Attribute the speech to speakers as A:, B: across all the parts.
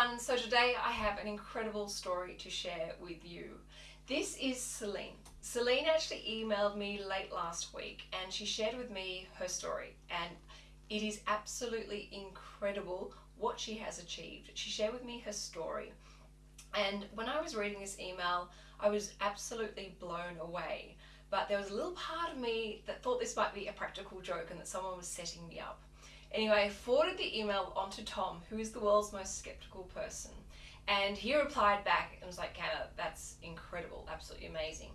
A: everyone, so today I have an incredible story to share with you. This is Celine. Celine actually emailed me late last week and she shared with me her story and it is absolutely incredible what she has achieved. She shared with me her story and when I was reading this email I was absolutely blown away but there was a little part of me that thought this might be a practical joke and that someone was setting me up. Anyway, I forwarded the email on to Tom, who is the world's most skeptical person. And he replied back and was like, Canna, that's incredible, absolutely amazing.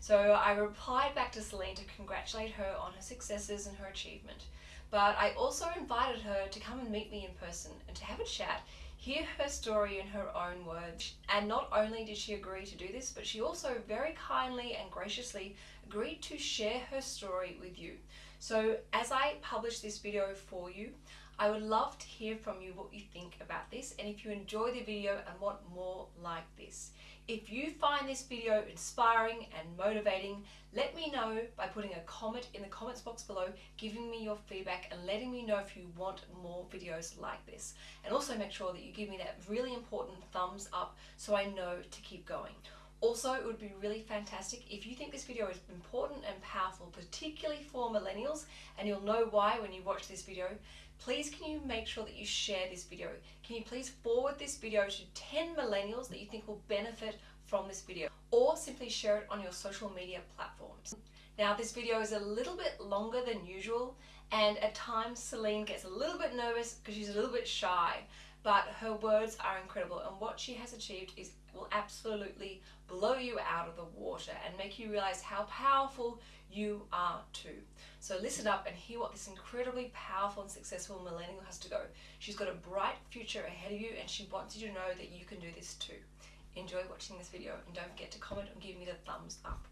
A: So I replied back to Celine to congratulate her on her successes and her achievement. But I also invited her to come and meet me in person and to have a chat, hear her story in her own words. And not only did she agree to do this, but she also very kindly and graciously agreed to share her story with you. So as I publish this video for you, I would love to hear from you what you think about this and if you enjoy the video and want more like this. If you find this video inspiring and motivating, let me know by putting a comment in the comments box below, giving me your feedback and letting me know if you want more videos like this. And also make sure that you give me that really important thumbs up so I know to keep going. Also, it would be really fantastic if you think this video is important and powerful, particularly for millennials, and you'll know why when you watch this video, please can you make sure that you share this video? Can you please forward this video to 10 millennials that you think will benefit from this video? Or simply share it on your social media platforms. Now this video is a little bit longer than usual and at times Celine gets a little bit nervous because she's a little bit shy but her words are incredible and what she has achieved is will absolutely blow you out of the water and make you realize how powerful you are too. So listen up and hear what this incredibly powerful and successful millennial has to go. She's got a bright future ahead of you and she wants you to know that you can do this too. Enjoy watching this video and don't forget to comment and give me the thumbs up.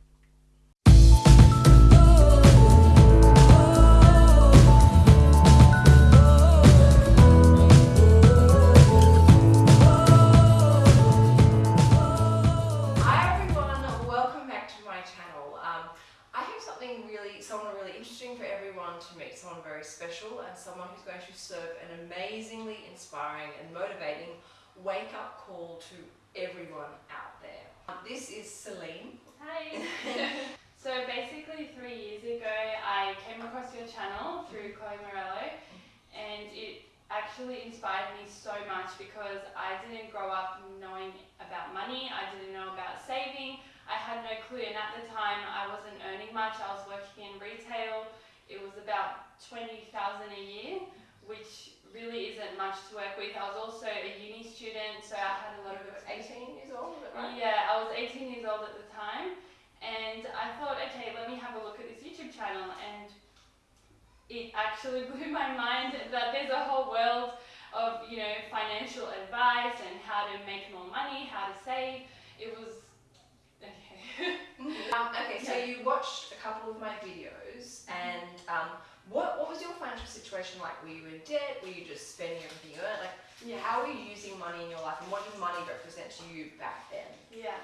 A: Someone who's going to serve an amazingly inspiring and motivating wake-up call to everyone out there. This is Celine.
B: Hi. so basically three years ago I came across your channel through Chloe Morello and it actually inspired me so much because I didn't grow up knowing about money, I didn't know about saving, I had no clue and at the time I wasn't earning much, I was working in retail, it was about 20,000 a year, which really isn't much to work with. I was also a uni student, so I had a lot
A: you
B: of...
A: 18 years old, right?
B: Yeah, I was 18 years old at the time. And I thought, okay, let me have a look at this YouTube channel. And it actually blew my mind that there's a whole world of, you know, financial advice and how to make more money, how to save. It was,
A: okay. um, okay, so you watched a couple of my videos and um, what, what was your financial situation like? Were you in debt? Were you just spending everything you earned? Like, yeah. how were you using money in your life and what did money represent to you back then?
B: Yeah.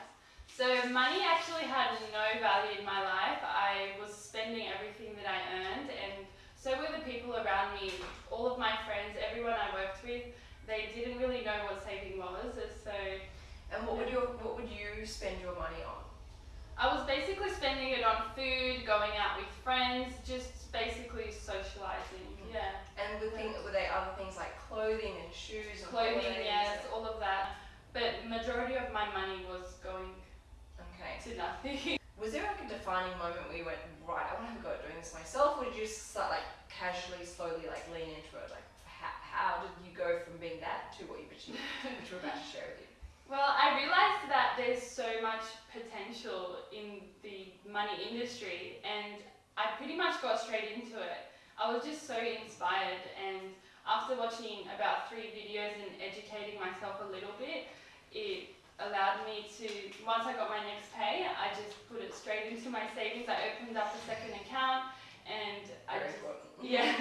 B: So money actually had no value in my life. I was spending everything that I earned and so were the people around me, all of my friends, everyone I worked with, they didn't really know what saving was. So
A: And what would your what would you spend your money on?
B: I was basically spending it on food, going out with friends, just basically socializing. Mm-hmm. Yeah.
A: And were, thing, were they other things like clothing and shoes? And
B: clothing, yes, all of that. But majority of my money was going
A: okay.
B: to nothing.
A: Was there like a defining moment where you went, right, I want to have a go at doing this myself, or did you just start like casually, slowly like lean into it? Like, how, how did you go from being that to what you've achieved, which we're about to share with you?
B: Well, I realized that there's so much potential in the money industry and I pretty much got straight into it. I was just so inspired and after watching about three videos and educating myself a little bit, it allowed me to, once I got my next pay, I just put it straight into my savings. I opened up a second account and I
A: Very
B: just, yeah.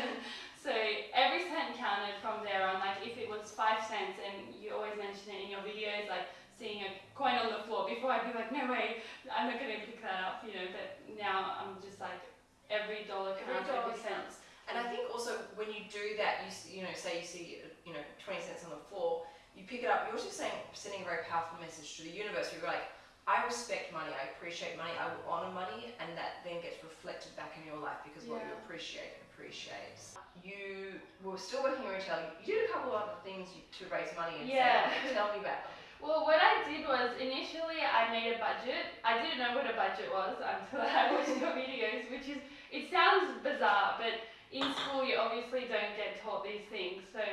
B: so every cent counted from there on. Like if it was five cents and you always mention it in your videos, like seeing a coin on the floor, before I'd be like, no way, I'm not going to pick that up, you know, but now I'm just like, every dollar counts, every, every cent.
A: And I think also when you do that, you you know, say you see you know 20 cents on the floor, you pick it up. You're also saying sending a very powerful message to the universe. You're like, I respect money, I appreciate money, I will honor money, and that then gets reflected back in your life because what you appreciate appreciates. You were still working in retail. You did a couple of other things to raise money and
B: Yeah.
A: save. Tell me about them.
B: Well, I did was initially I made a budget. I didn't know what a budget was until I watched your videos, which is it sounds bizarre, but in school you obviously don't get taught these things. So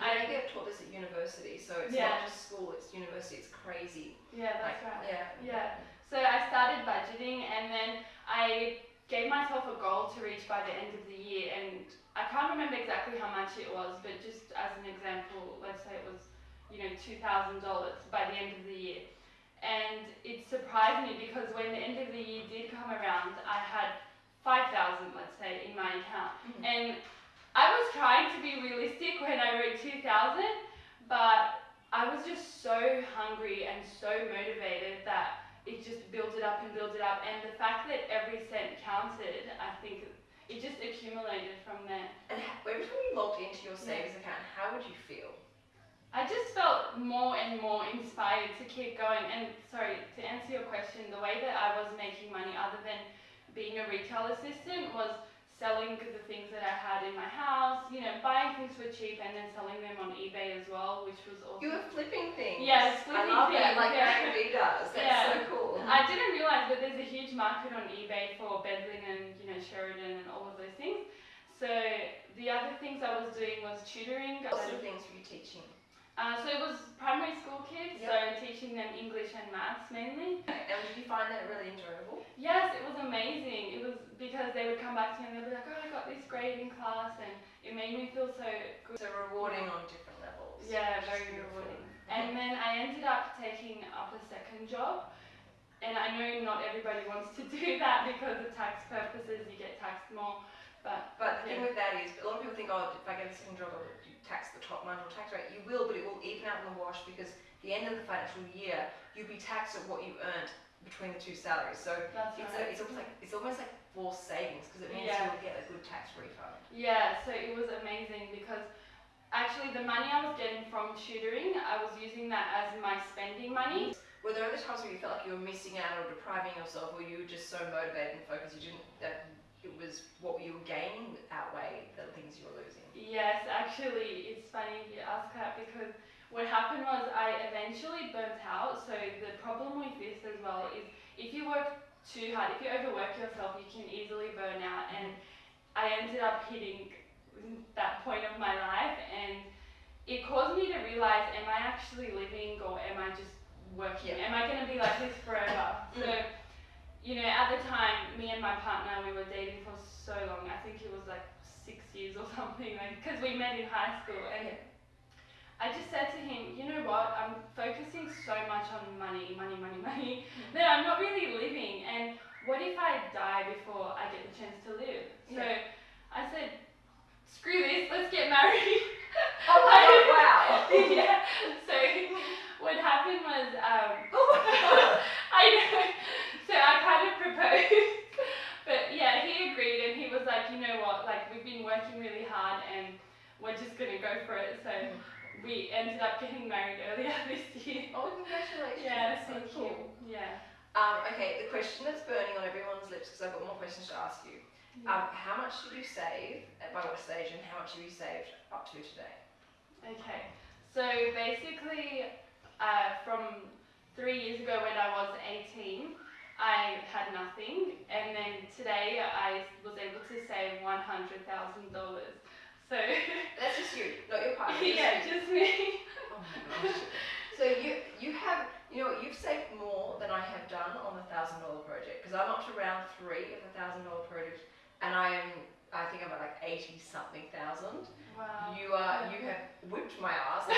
A: I
B: I
A: get taught this at university, so it's
B: Yeah.
A: not just school, it's university, it's crazy.
B: yeah, that's
A: like,
B: right.
A: Yeah.
B: Yeah. So I started budgeting and then I gave myself a goal to reach by the end of the year and I can't remember exactly how much it was, but just as an example, let's say it was, you know, two thousand dollars by the end of the year. And it surprised me because when the end of the year did come around, I had five thousand, let's say, in my account.
A: Mhm.
B: And I was trying to be realistic when I wrote 2000, but I was just so hungry and so motivated that it just built it up and built it up. And the fact that every cent counted, I think it just accumulated from there.
A: And every time you logged into your
B: Yeah.
A: savings account, how would you feel?
B: I just felt more and more inspired to keep going. And sorry, to answer your question, the way that I was making money, other than being a retail assistant, was selling the things that I had in my house, you know, buying things for cheap and then selling them on eBay as well, which was awesome.
A: You were flipping things.
B: Yes,
A: I
B: flipping
A: love that,
B: things,
A: like
B: yeah.
A: Vee does. That's
B: Yeah.
A: so cool.
B: I didn't realize, that there's a huge market on eBay for Bedlin and you know Sheridan and all of those things. So the other things I was doing was tutoring.
A: What sort of things were you teaching?
B: Uh, so it was primary school kids,
A: Yep.
B: so teaching them English and maths mainly.
A: And did you find that really enjoyable?
B: Yes, it was amazing. It was because they would come back to me and they'd be like, "Oh, I got this grade in class," and it made me feel so good.
A: So rewarding on different levels.
B: Yeah, very rewarding. And then I ended up taking up a second job. And I know not everybody wants to do that because of tax purposes, you get taxed more. But
A: But the thing with that is, a lot of people think, oh, if I get a second job, I'll tax the top marginal tax rate. You will, but it will even out in the wash because at the end of the financial year, you'll be taxed at what you earned between the two salaries. So
B: that's
A: it's,
B: right.
A: a, it's almost like it's almost like forced savings because it means
B: Yeah.
A: you'll get a good tax refund.
B: Yeah, so it was amazing because actually the money I was getting from tutoring, I was using that as my spending money.
A: Were there other times where you felt like you were missing out or depriving yourself, or you were just so motivated and focused you didn't that it was what you were gaining outweighed the things you were losing?
B: Yes, actually, it's funny you ask that because what happened was I eventually burnt out. So the problem with this as well is if you work too hard, if you overwork yourself, you can easily burn out. And I ended up hitting that point of my life, and it caused me to realize: Am I actually living, or am I just working? Am I going to be like this forever? Mm. So. You know, at the time, me and my partner, we were dating for so long. I think it was like six years or something, like because we met in high school. And
A: Yeah.
B: I just said to him, you know what? I'm focusing so much on money, money, money, money that I'm not really living. And what if I die before I get the chance to live? So
A: Yeah.
B: I said, screw this, let's get married.
A: Oh my god! Wow!
B: yeah. So what happened was, um,
A: Oh my god!
B: I know. So I kind of proposed. But yeah, he agreed and he was like, you know what, like we've been working really hard and we're just gonna go for it. So we ended up getting married earlier this year.
A: Oh, congratulations!
B: Yeah,
A: That's so
B: thank
A: cool.
B: you. Yeah.
A: Um, okay, the question that's burning on everyone's lips because I've got more questions to ask you. Um, how much did you save? By what stage? And how much have you saved up to today?
B: Okay. So basically, uh, from three years ago when I was 18, I had nothing, and then today I was able to save one hundred thousand dollars. So
A: That's just you, not your partner. just
B: yeah,
A: you.
B: just me.
A: Oh my gosh. So you you have you know what, you've saved more than I have done on the thousand dollar project because I'm up to round three of the thousand dollar project and I am I think I'm at like eighty something thousand.
B: Wow.
A: You are you have whipped my ass.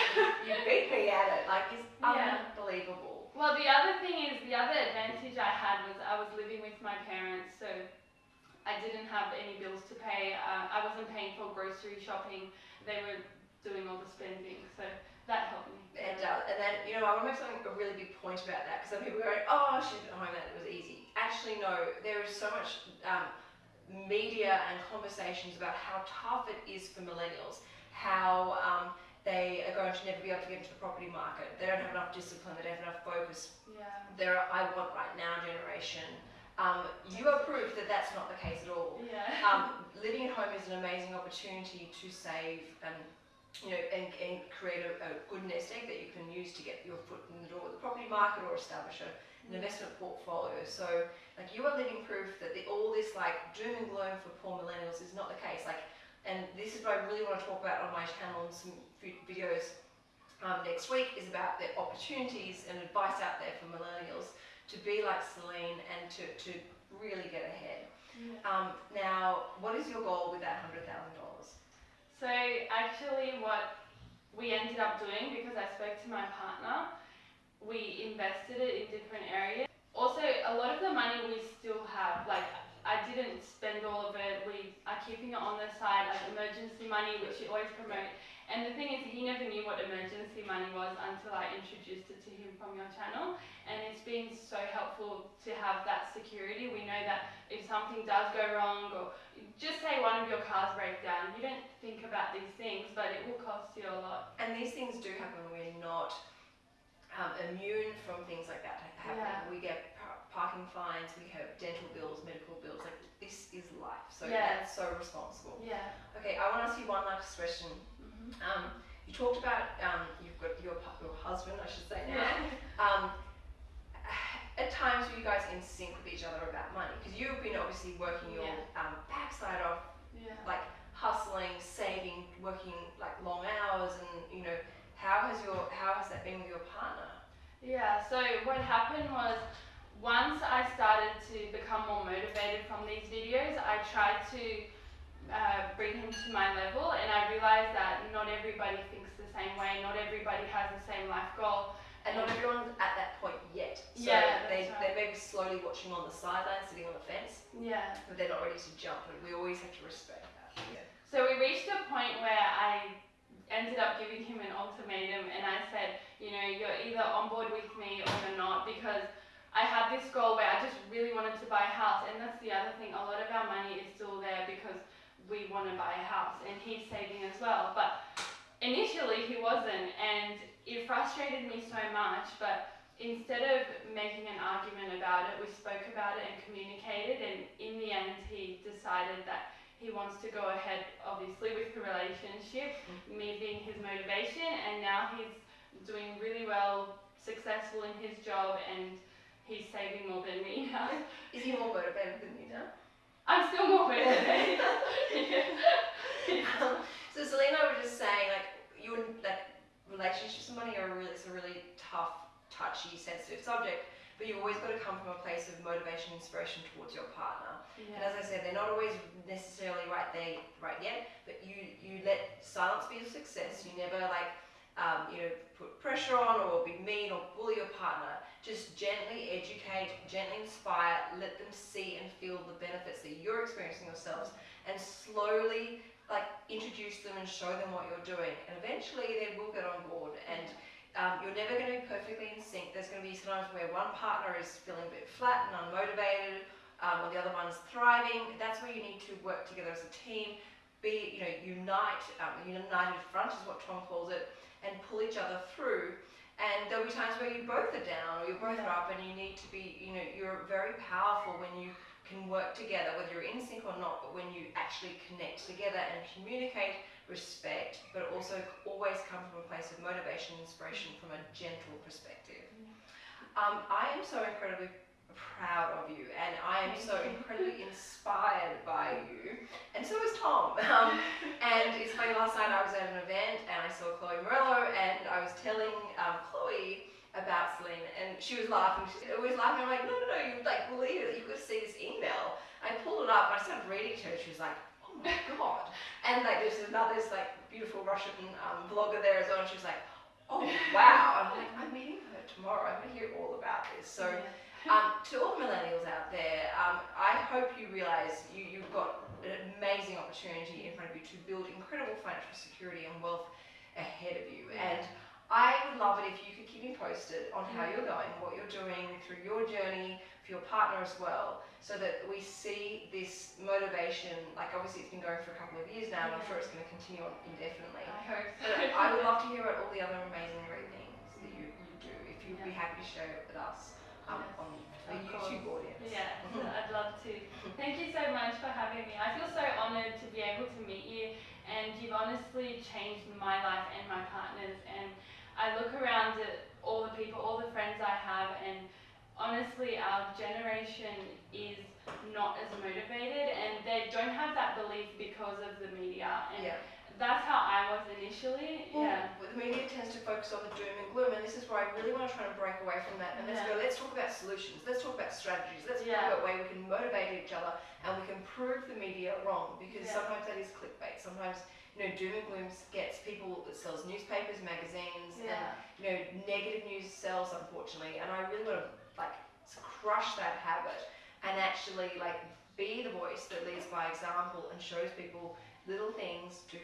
A: You beat me at it. Like it's
B: Yeah.
A: unbelievable.
B: Well, the other thing is, the other advantage I had was I was living with my parents, so I didn't have any bills to pay. Uh, I wasn't paying for grocery shopping. They were doing all the spending, so that helped me.
A: It does. And then, you know, I want to make something a really big point about that because some people are going, oh, she's at home it was easy. Actually, no, there is so much um, media and conversations about how tough it is for millennials, how um, they are going to never be able to get into the property market. They don't have enough discipline. They don't have enough focus.
B: Yeah.
A: They're a I want right now generation. Um, you are proof that that's not the case at all.
B: Yeah.
A: Um, living at home is an amazing opportunity to save and you know and, and create a, a good nest egg that you can use to get your foot in the door of the property market or establish a, an investment portfolio. So like you are living proof that the, all this like doom and gloom for poor millennials is not the case. Like, and this is what I really want to talk about on my channel and some videos um, next week is about the opportunities and advice out there for millennials to be like Celine and to, to really get ahead.
B: Yeah.
A: Um, now, what is your goal with that hundred thousand dollars?
B: So actually, what we ended up doing because I spoke to my partner, we invested it in different areas. Also, a lot of the money we still have, like I didn't spend all of it. We are keeping it on the side, like emergency money, which you always promote. And the thing is, he never knew what emergency money was until I introduced it to him from your channel. And it's been so helpful to have that security. We know that if something does go wrong, or just say one of your cars break down, you don't think about these things, but it will cost you a lot.
A: And these things do happen. We're not um, immune from things like that happening.
B: Yeah.
A: We get parking fines, we have dental bills, medical bills. Like this is life. So
B: Yeah.
A: that's so responsible.
B: Yeah.
A: Okay, I want to ask you one last question.
B: hmm
A: Um, you talked about um, you've got your your husband, I should say now.
B: Yeah.
A: Um, at times, were you guys in sync with each other about money? Because you've been obviously working your
B: Yeah.
A: um, backside off,
B: Yeah.
A: like hustling, saving, working like long hours, and you know, how has your how has that been with your partner?
B: Yeah, so what happened was once I started to become more motivated from these videos, I tried to uh, bring him to my level and I realized that not everybody thinks the same way, not everybody has the same life goal.
A: And not everyone's at that point yet. So
B: Yeah,
A: they,
B: that's
A: they may be slowly watching on the sidelines, sitting on the fence,
B: Yeah.
A: but they're not ready to jump. And we always have to respect that. Yeah.
B: So we reached a point where I ended up giving him an ultimatum and I said, you know, you're either on board with me or you're not because I had this goal where I just really wanted to buy a house and that's the other thing, a lot of our money is still there because we want to buy a house and he's saving as well. But initially he wasn't and it frustrated me so much but instead of making an argument about it, we spoke about it and communicated and in the end he decided that he wants to go ahead obviously with the relationship, me being his motivation and now he's doing really well, successful in his job and he's saving more than me now.
A: Is he more motivated than you now?
B: I'm still more motivated.
A: um, so Celine was just saying, like, you and like relationships and money are really, it's a really tough, touchy, sensitive subject. But you've always got to come from a place of motivation, and inspiration towards your partner. And as I said, they're not always necessarily right there, right yet. But you, you let silence be a success. You never like, um, you know, put pressure on or be mean or bully your partner. Just gently educate, gently inspire, let them see and feel the benefits that you're experiencing yourselves, and slowly like introduce them and show them what you're doing. And eventually they will get on board. And um, you're never going to be perfectly in sync. There's going to be times where one partner is feeling a bit flat and unmotivated, um, or the other one's thriving. That's where you need to work together as a team. Be you know unite, um, united front is what Tom calls it, and pull each other through. And there'll be times where you both are down or you're both
B: Yeah.
A: up, and you need to be you know you're very powerful when you can work together, whether you're in sync or not. But when you actually connect together and communicate respect, but also always come from a place of motivation, inspiration from a gentle perspective. Um, I am so incredibly proud of you, and I am so incredibly inspired by you, and so is Tom. Um, and it's funny, last night I was at an event and I saw Chloe Morello, and I was telling um, Chloe about Celine, and she was laughing. She was laughing. I'm like, no, no, no, you like believe it? You could see this email. I pulled it up. and I started reading to her. She was like, oh my god. And like there's another this like beautiful Russian um, blogger there as well. And she was like, oh wow. I'm like, I'm meeting her tomorrow. I'm gonna hear all about this. So um, to all the millennials out there, um, I hope you realize you, you've got an amazing opportunity in front of you to build incredible financial security and wealth ahead of you. And I would love it if you could keep me posted on how you're going, what you're doing through your journey for your partner as well, so that we see this motivation. Like obviously it's been going for a couple of years now, and I'm sure it's going to continue on indefinitely.
B: I hope so.
A: But I would love to hear about all the other amazing great things that you, you do. If you'd be happy to share it with us um, on
B: course.
A: YouTube audience.
B: Yeah, I'd love to. Thank you so much for having me. I feel so honoured to be able to meet you, and you've honestly changed my life and my partner's. And I look around at all the people, all the friends I have, and honestly, our generation is not as motivated, and they don't have that belief because of the media. And
A: Yeah.
B: That's how I was initially.
A: Well,
B: Yeah.
A: The media tends to focus on the doom and gloom, and this is where I really want to try and break away from that. And let's
B: Yeah.
A: go. Let's talk about solutions. Let's talk about strategies. Let's
B: Yeah.
A: talk about way we can motivate each other, and we can prove the media wrong because
B: Yeah.
A: sometimes that is clickbait. Sometimes you know doom and gloom gets people. It sells newspapers, magazines,
B: Yeah.
A: and you know negative news sells unfortunately. And I really want to like crush that habit and actually like be the voice that leads by example and shows people little things to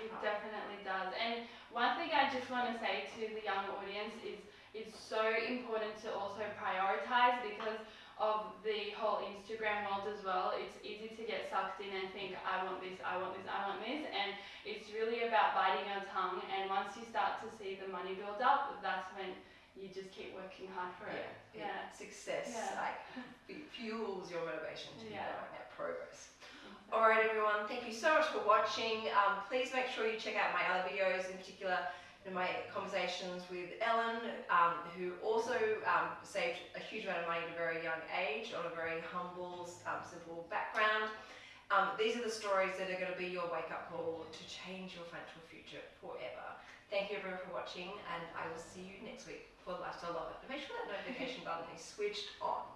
B: It definitely does. And one thing I just want to say to the young audience is it's so important to also prioritize because of the whole Instagram world as well. It's easy to get sucked in and think, I want this, I want this, I want this. And it's really about biting your tongue. And once you start to see the money build up, that's when you just keep working hard for it.
A: Yeah,
B: Yeah.
A: success
B: Yeah.
A: like fuels your motivation to
B: Yeah.
A: keep going that progress. All right, everyone. Thank you so much for watching. Um, please make sure you check out my other videos, in particular, my conversations with Ellen, um, who also um, saved a huge amount of money at a very young age on a very humble, um, simple background. Um, these are the stories that are going to be your wake-up call to change your financial future forever. Thank you everyone for watching, and I will see you next week for the Lifestyle Love It. Make sure that notification button is switched on.